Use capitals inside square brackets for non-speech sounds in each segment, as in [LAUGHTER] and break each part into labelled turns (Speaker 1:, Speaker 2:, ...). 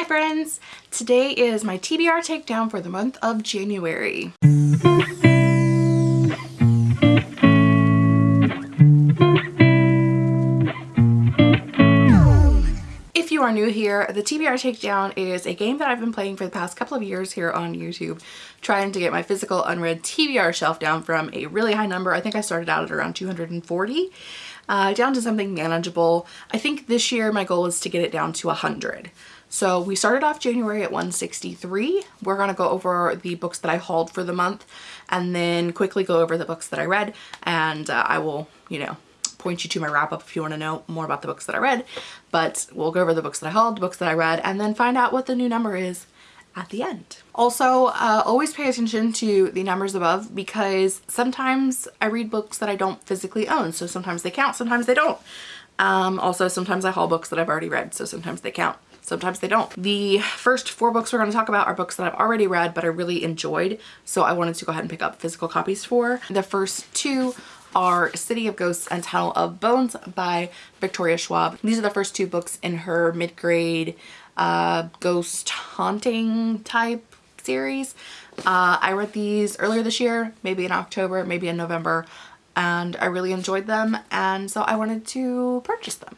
Speaker 1: Hi friends! Today is my TBR takedown for the month of January. If you are new here, the TBR Takedown is a game that I've been playing for the past couple of years here on YouTube, trying to get my physical unread TBR shelf down from a really high number. I think I started out at around 240 uh, down to something manageable. I think this year my goal is to get it down to 100. So we started off January at 163. We're going to go over the books that I hauled for the month and then quickly go over the books that I read and uh, I will, you know, point you to my wrap up if you want to know more about the books that I read. But we'll go over the books that I hauled, the books that I read, and then find out what the new number is at the end. Also, uh, always pay attention to the numbers above because sometimes I read books that I don't physically own. So sometimes they count, sometimes they don't. Um, also, sometimes I haul books that I've already read, so sometimes they count sometimes they don't. The first four books we're going to talk about are books that I've already read but I really enjoyed so I wanted to go ahead and pick up physical copies for. The first two are City of Ghosts and Tunnel of Bones by Victoria Schwab. These are the first two books in her mid-grade uh, ghost haunting type series. Uh, I read these earlier this year, maybe in October, maybe in November, and I really enjoyed them and so I wanted to purchase them.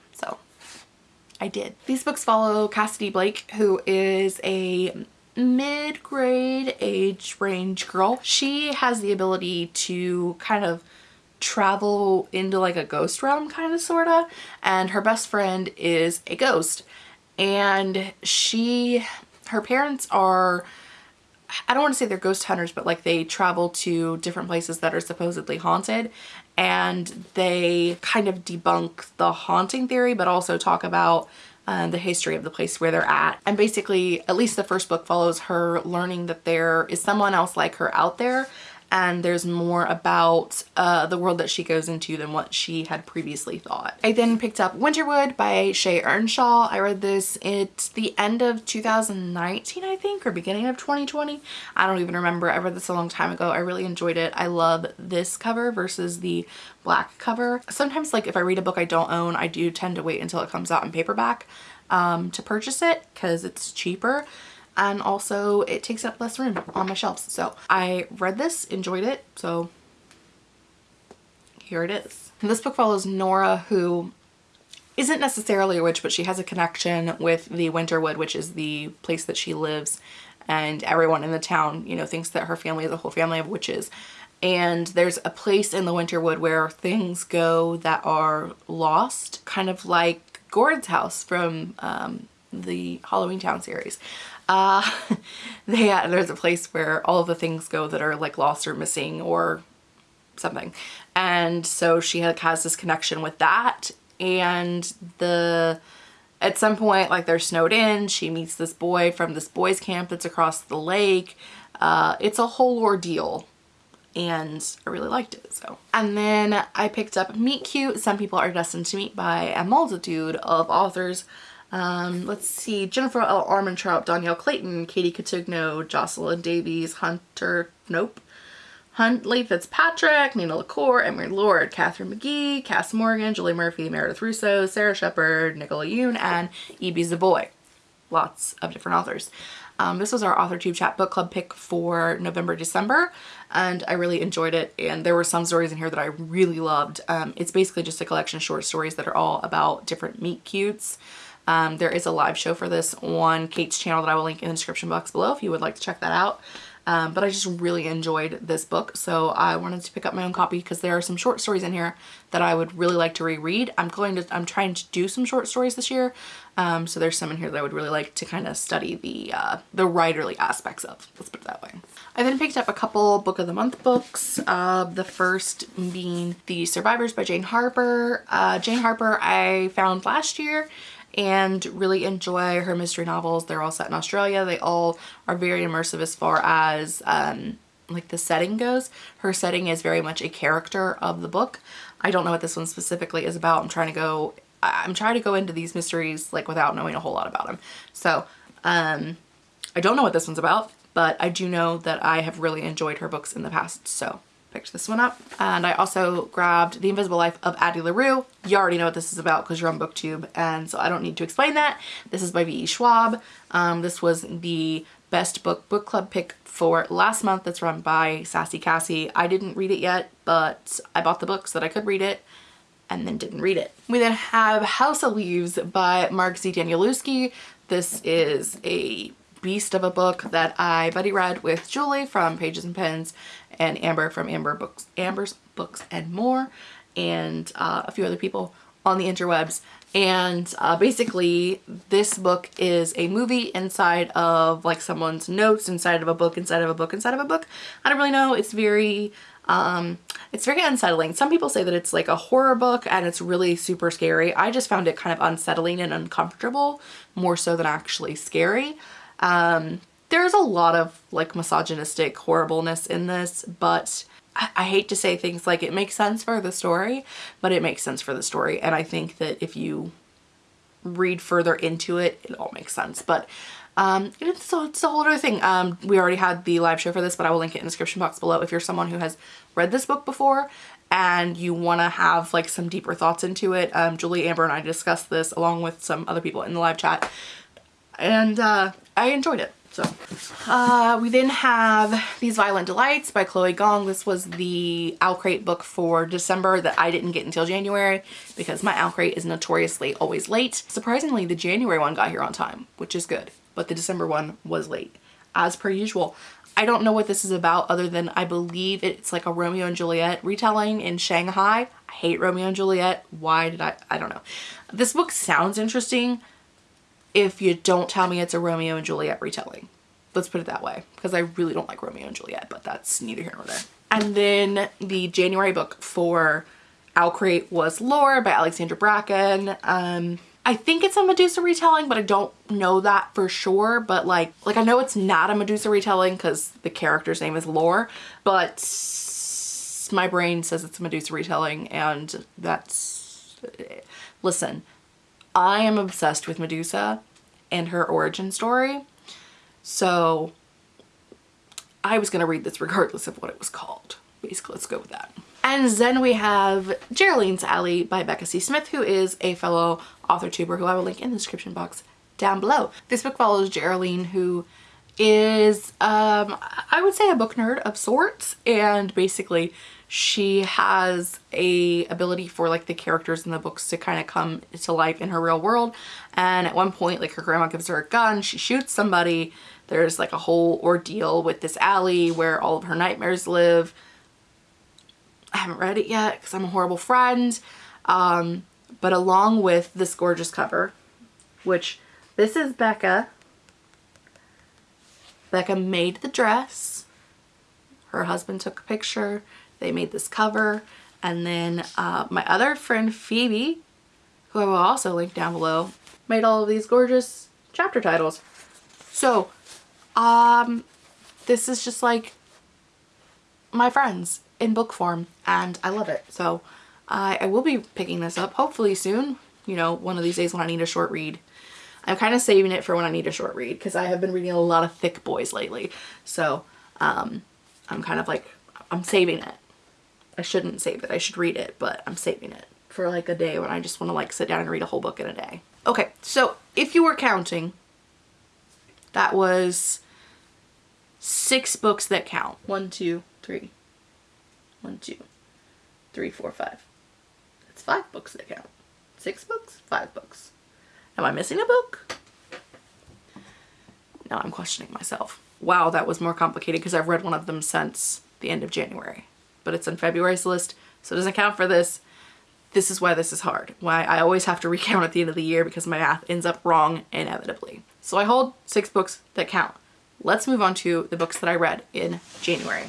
Speaker 1: I did. These books follow Cassidy Blake, who is a mid-grade age range girl. She has the ability to kind of travel into like a ghost realm kind of sorta and her best friend is a ghost and she her parents are I don't want to say they're ghost hunters but like they travel to different places that are supposedly haunted and they kind of debunk the haunting theory but also talk about uh, the history of the place where they're at. And basically, at least the first book follows her learning that there is someone else like her out there and there's more about uh, the world that she goes into than what she had previously thought. I then picked up Winterwood by Shea Ernshaw. I read this at the end of 2019, I think, or beginning of 2020. I don't even remember. I read this a long time ago. I really enjoyed it. I love this cover versus the black cover. Sometimes like if I read a book I don't own, I do tend to wait until it comes out in paperback um, to purchase it because it's cheaper and also it takes up less room on my shelves. So I read this, enjoyed it, so here it is. And this book follows Nora who isn't necessarily a witch but she has a connection with the Winterwood which is the place that she lives and everyone in the town you know thinks that her family is a whole family of witches and there's a place in the Winterwood where things go that are lost kind of like Gort's house from um, the Halloween Town series uh, [LAUGHS] they, uh, there's a place where all the things go that are like lost or missing or something. And so she has this connection with that. And the at some point like they're snowed in. She meets this boy from this boys camp that's across the lake. Uh, it's a whole ordeal. And I really liked it so. And then I picked up Meet Cute. Some People Are Destined to Meet by a multitude of authors um, let's see, Jennifer L. Armentrout, Dhonielle Clayton, Katie Cotugno, Jocelyn Davies, Hunter, nope, Huntley Fitzpatrick, Nina LaCour, Emery Lord, Katharine McGee, Kass Morgan, Julie Murphy, Meredith Russo, Sara Shepard, Nicola Yoon, and Ibi Zoboi. Lots of different authors. Um, this was our AuthorTube Chat Book Club pick for November, December, and I really enjoyed it. And there were some stories in here that I really loved. Um, it's basically just a collection of short stories that are all about different meet cutes. Um, there is a live show for this on Kate's channel that I will link in the description box below if you would like to check that out. Um, but I just really enjoyed this book so I wanted to pick up my own copy because there are some short stories in here that I would really like to reread. I'm going to I'm trying to do some short stories this year um, so there's some in here that I would really like to kind of study the uh, the writerly aspects of. Let's put it that way. I then picked up a couple book of the month books. Uh, the first being The Survivors by Jane Harper. Uh, Jane Harper I found last year and really enjoy her mystery novels. They're all set in Australia. They all are very immersive as far as um, like the setting goes. Her setting is very much a character of the book. I don't know what this one specifically is about. I'm trying to go I'm trying to go into these mysteries like without knowing a whole lot about them. So um, I don't know what this one's about, but I do know that I have really enjoyed her books in the past. So picked this one up. And I also grabbed The Invisible Life of Addie LaRue. You already know what this is about because you're on booktube and so I don't need to explain that. This is by V.E. Schwab. Um, this was the best book book club pick for last month that's run by Sassy Cassie. I didn't read it yet, but I bought the book so that I could read it and then didn't read it. We then have House of Leaves by Mark Z. Danielewski. This is a beast of a book that I buddy read with Julie from Pages and Pens and Amber from Amber Books, Amber's Books and More and uh, a few other people on the interwebs. And uh, basically this book is a movie inside of like someone's notes inside of a book inside of a book inside of a book. I don't really know. It's very um, it's very unsettling. Some people say that it's like a horror book and it's really super scary. I just found it kind of unsettling and uncomfortable more so than actually scary. Um, there's a lot of like misogynistic horribleness in this, but I, I hate to say things like it makes sense for the story, but it makes sense for the story. And I think that if you read further into it, it all makes sense. But um, it's, it's a whole other thing. Um, we already had the live show for this, but I will link it in the description box below if you're someone who has read this book before and you want to have like some deeper thoughts into it. Um, Julie, Amber, and I discussed this along with some other people in the live chat and uh, I enjoyed it. So uh, we then have These Violent Delights by Chloe Gong. This was the OwlCrate book for December that I didn't get until January because my OwlCrate is notoriously always late. Surprisingly, the January one got here on time, which is good, but the December one was late as per usual. I don't know what this is about other than I believe it's like a Romeo and Juliet retelling in Shanghai. I hate Romeo and Juliet. Why did I? I don't know. This book sounds interesting if you don't tell me it's a Romeo and Juliet retelling. Let's put it that way because I really don't like Romeo and Juliet, but that's neither here nor there. And then the January book for OwlCrate was Lore by Alexandra Bracken. Um, I think it's a Medusa retelling, but I don't know that for sure. But like, like I know it's not a Medusa retelling because the character's name is Lore, but my brain says it's a Medusa retelling and that's, listen, I am obsessed with Medusa and her origin story. So I was going to read this regardless of what it was called. Basically, let's go with that. And then we have Geraldine's Alley by Becca C. Smith, who is a fellow author tuber who I will link in the description box down below. This book follows Geraldine, who is, um, I would say a book nerd of sorts, and basically she has a ability for like the characters in the books to kind of come to life in her real world and at one point like her grandma gives her a gun she shoots somebody there's like a whole ordeal with this alley where all of her nightmares live. I haven't read it yet because I'm a horrible friend um, but along with this gorgeous cover which this is Becca Becca made the dress her husband took a picture they made this cover. And then uh, my other friend Phoebe, who I will also link down below, made all of these gorgeous chapter titles. So, um, this is just like my friends in book form and I love it. So I, I will be picking this up hopefully soon, you know, one of these days when I need a short read. I'm kind of saving it for when I need a short read because I have been reading a lot of thick boys lately. So um, I'm kind of like, I'm saving it. I shouldn't save it. I should read it, but I'm saving it for like a day when I just want to like sit down and read a whole book in a day. Okay, so if you were counting, that was six books that count. One, two, three. One, two, three, four, five. That's five books that count. Six books? Five books. Am I missing a book? Now I'm questioning myself. Wow, that was more complicated because I've read one of them since the end of January but it's in February's list, so it doesn't count for this. This is why this is hard. Why I always have to [LAUGHS] recount at the end of the year because my math ends up wrong inevitably. So I hold six books that count. Let's move on to the books that I read in January.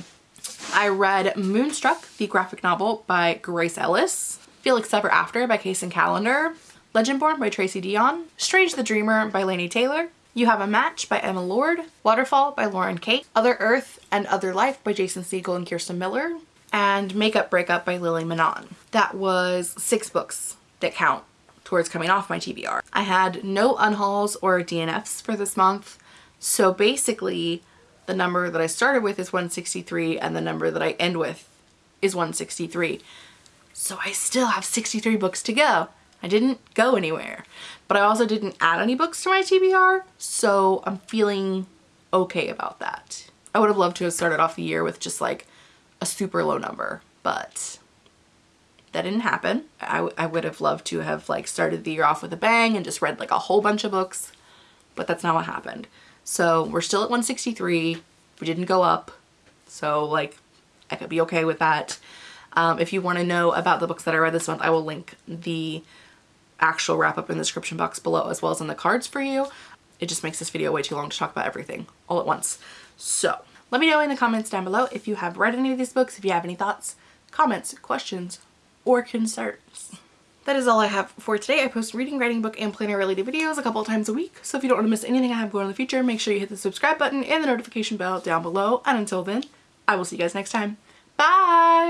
Speaker 1: I read Moonstruck, the graphic novel by Grace Ellis, Felix Ever After by Kacen Callender, Legendborn by Tracy Deonn, Strange the Dreamer by Laini Taylor, You Have a Match by Emma Lord, Waterfall by Lauren Kate, Other Earth and Other Life by Jason Segel and Kirsten Miller, and Makeup Breakup by Lily Menon. That was six books that count towards coming off my TBR. I had no unhauls or DNFs for this month. So basically the number that I started with is 163 and the number that I end with is 163. So I still have 63 books to go. I didn't go anywhere, but I also didn't add any books to my TBR, so I'm feeling okay about that. I would have loved to have started off the year with just like a super low number, but that didn't happen. I, I would have loved to have like started the year off with a bang and just read like a whole bunch of books, but that's not what happened. So we're still at 163. We didn't go up. So like I could be okay with that. Um, if you want to know about the books that I read this month, I will link the actual wrap up in the description box below as well as in the cards for you. It just makes this video way too long to talk about everything all at once. So let me know in the comments down below if you have read any of these books, if you have any thoughts, comments, questions, or concerns. That is all I have for today. I post reading, writing, book, and planner related videos a couple times a week. So if you don't want to miss anything I have going in the future, make sure you hit the subscribe button and the notification bell down below. And until then, I will see you guys next time. Bye!